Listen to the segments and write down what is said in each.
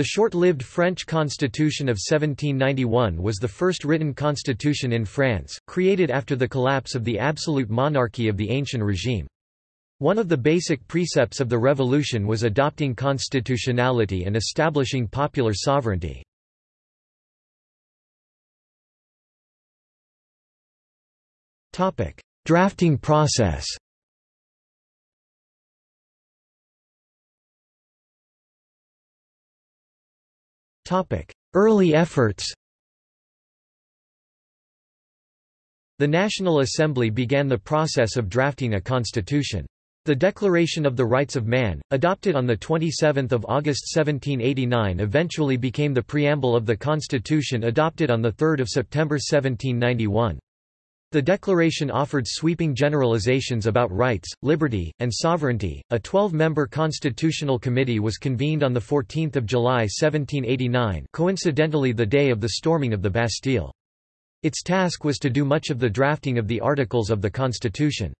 The short-lived French Constitution of 1791 was the first written constitution in France, created after the collapse of the absolute monarchy of the ancient regime. One of the basic precepts of the revolution was adopting constitutionality and establishing popular sovereignty. Drafting process Early efforts The National Assembly began the process of drafting a constitution. The Declaration of the Rights of Man, adopted on 27 August 1789 eventually became the preamble of the Constitution adopted on 3 September 1791. The declaration offered sweeping generalizations about rights, liberty, and sovereignty. A 12-member constitutional committee was convened on the 14th of July 1789, coincidentally the day of the storming of the Bastille. Its task was to do much of the drafting of the articles of the constitution.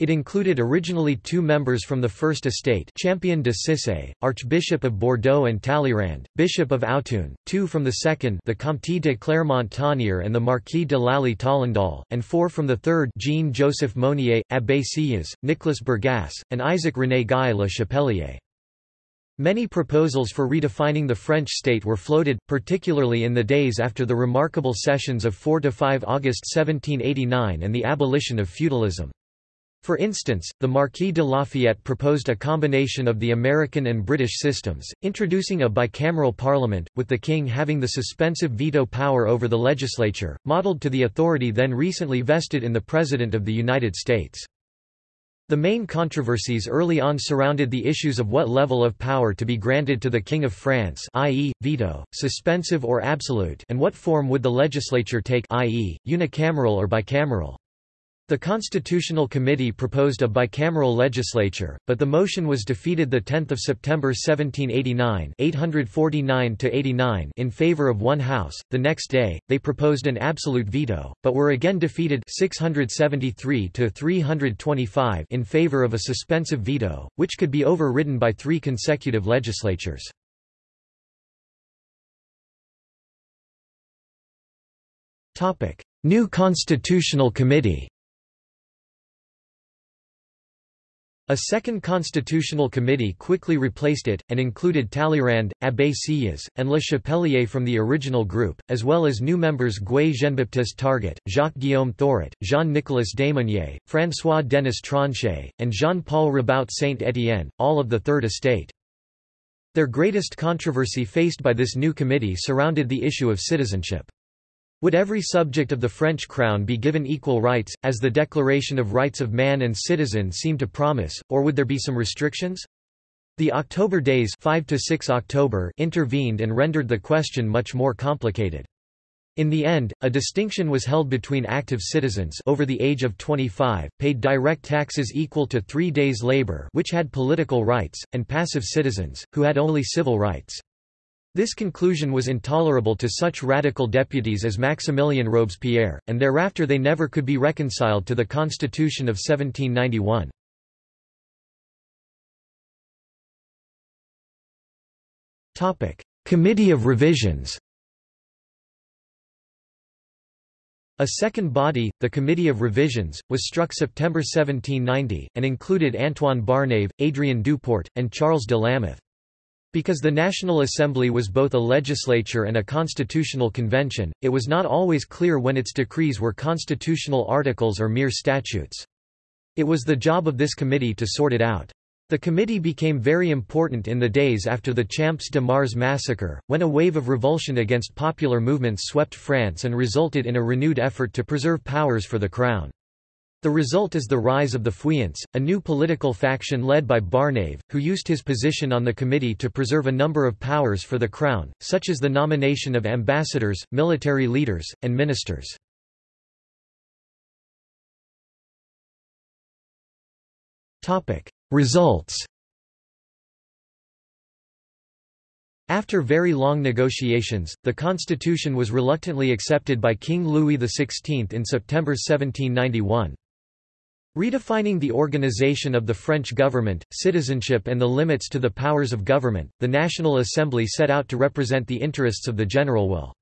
It included originally two members from the First Estate Champion de Cicé, Archbishop of Bordeaux and Talleyrand, Bishop of Autun, two from the second the Comte de Clermont-Tonnerre and the Marquis de Lally Tollendal, and four from the third Jean-Joseph Mounier, Abbé Sieyès, Nicolas Bergasse, and Isaac-René Guy Le Chapelier. Many proposals for redefining the French state were floated, particularly in the days after the remarkable sessions of 4–5 August 1789 and the abolition of feudalism. For instance, the Marquis de Lafayette proposed a combination of the American and British systems, introducing a bicameral parliament, with the king having the suspensive veto power over the legislature, modeled to the authority then recently vested in the President of the United States. The main controversies early on surrounded the issues of what level of power to be granted to the King of France i.e., veto, suspensive or absolute and what form would the legislature take i.e., unicameral or bicameral. The Constitutional Committee proposed a bicameral legislature, but the motion was defeated 10 September 1789 849 in favor of one house. The next day, they proposed an absolute veto, but were again defeated 673 325 in favor of a suspensive veto, which could be overridden by three consecutive legislatures. New Constitutional Committee A second constitutional committee quickly replaced it, and included Talleyrand, Abbé Sieyès, and Le Chapelier from the original group, as well as new members Guy Jean-Baptiste Target, Jacques-Guillaume Thouret, Jean-Nicolas Démeunier, François-Denis Tronchet, and Jean-Paul Rabaut Saint-Étienne, all of the Third Estate. Their greatest controversy faced by this new committee surrounded the issue of citizenship. Would every subject of the French crown be given equal rights, as the Declaration of Rights of Man and Citizen seemed to promise, or would there be some restrictions? The October days 5 to 6 October intervened and rendered the question much more complicated. In the end, a distinction was held between active citizens over the age of 25, paid direct taxes equal to three days' labor which had political rights, and passive citizens, who had only civil rights. This conclusion was intolerable to such radical deputies as Maximilien Robespierre, and thereafter they never could be reconciled to the Constitution of 1791. Committee of Revisions A second body, the Committee of Revisions, was struck September 1790, and included Antoine Barnave, Adrien Duport, and Charles de Lameth. Because the National Assembly was both a legislature and a constitutional convention, it was not always clear when its decrees were constitutional articles or mere statutes. It was the job of this committee to sort it out. The committee became very important in the days after the Champ de Mars massacre, when a wave of revulsion against popular movements swept France and resulted in a renewed effort to preserve powers for the Crown. The result is the rise of the Feuillants, a new political faction led by Barnave, who used his position on the committee to preserve a number of powers for the crown, such as the nomination of ambassadors, military leaders, and ministers. Results After very long negotiations, the constitution was reluctantly accepted by King Louis XVI in September 1791. Redefining the organization of the French government, citizenship and the limits to the powers of government, the National Assembly set out to represent the interests of the general will.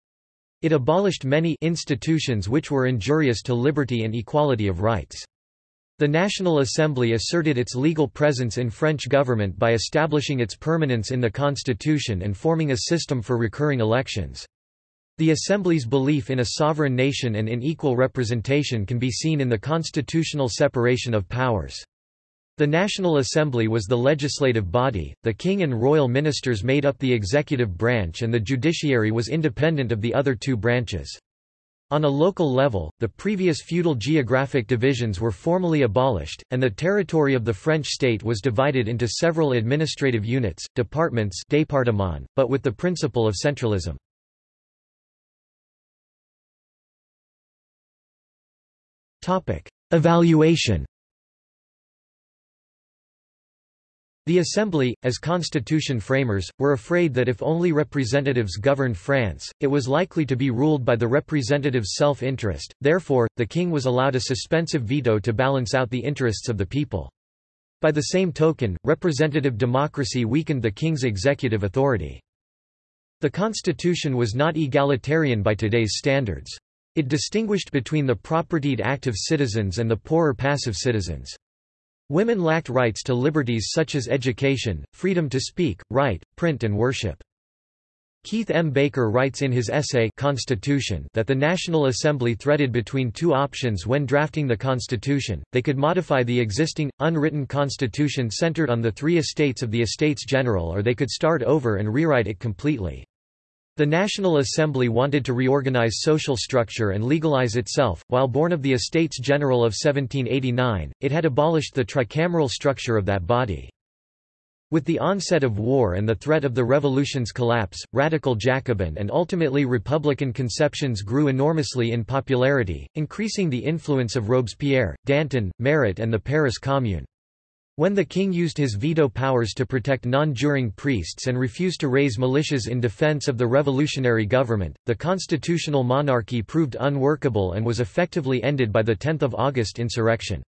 It abolished many institutions which were injurious to liberty and equality of rights. The National Assembly asserted its legal presence in French government by establishing its permanence in the constitution and forming a system for recurring elections. The Assembly's belief in a sovereign nation and in equal representation can be seen in the constitutional separation of powers. The National Assembly was the legislative body, the king and royal ministers made up the executive branch and the judiciary was independent of the other two branches. On a local level, the previous feudal geographic divisions were formally abolished, and the territory of the French state was divided into several administrative units, departments but with the principle of centralism. Evaluation The Assembly, as constitution framers, were afraid that if only representatives governed France, it was likely to be ruled by the representatives' self-interest, therefore, the king was allowed a suspensive veto to balance out the interests of the people. By the same token, representative democracy weakened the king's executive authority. The constitution was not egalitarian by today's standards. It distinguished between the propertied active citizens and the poorer passive citizens. Women lacked rights to liberties such as education, freedom to speak, write, print and worship. Keith M. Baker writes in his essay Constitution that the National Assembly threaded between two options when drafting the Constitution, they could modify the existing, unwritten Constitution centered on the three estates of the Estates General or they could start over and rewrite it completely. The National Assembly wanted to reorganize social structure and legalize itself. While born of the Estates General of 1789, it had abolished the tricameral structure of that body. With the onset of war and the threat of the revolution's collapse, radical Jacobin and ultimately Republican conceptions grew enormously in popularity, increasing the influence of Robespierre, Danton, Marat and the Paris Commune. When the king used his veto powers to protect non-juring priests and refused to raise militias in defense of the revolutionary government, the constitutional monarchy proved unworkable and was effectively ended by the 10 August insurrection.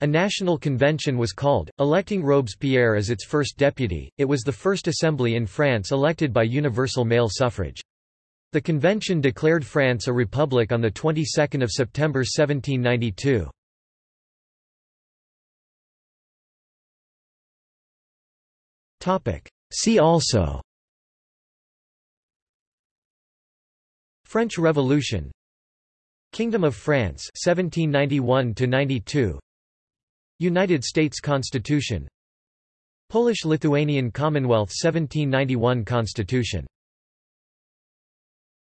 A national convention was called, electing Robespierre as its first deputy. It was the first assembly in France elected by universal male suffrage. The convention declared France a republic on the 22nd of September 1792. See also. French Revolution. Kingdom of France 1791 92 United States Constitution. Polish-Lithuanian Commonwealth 1791 Constitution